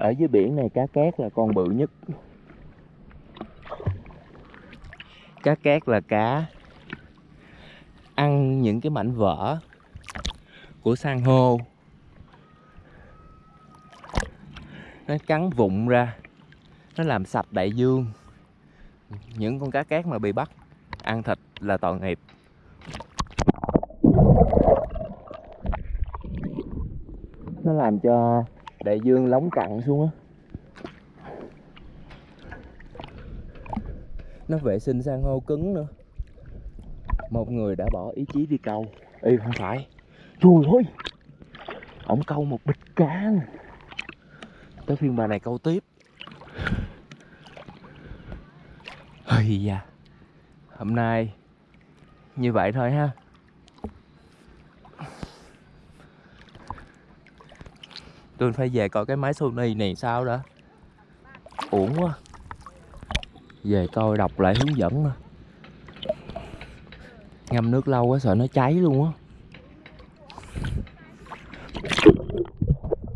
ở dưới biển này cá cát là con bự nhất. Cá cát là cá ăn những cái mảnh vỡ của san hô. Nó cắn vụn ra, nó làm sạch đại dương. Những con cá cát mà bị bắt ăn thịt là tội nghiệp. Nó làm cho đại dương lóng cặn xuống á. Nó vệ sinh san hô cứng nữa. Một người đã bỏ ý chí đi câu. Y không phải. Trời ơi! Ổng câu một bịch cá nè tới phiên bà này câu tiếp. Hì da. Hôm nay như vậy thôi ha. Tôi phải về coi cái máy Sony này sao đó uổng quá. Về coi đọc lại hướng dẫn nữa ngâm nước lâu quá sợ nó cháy luôn á.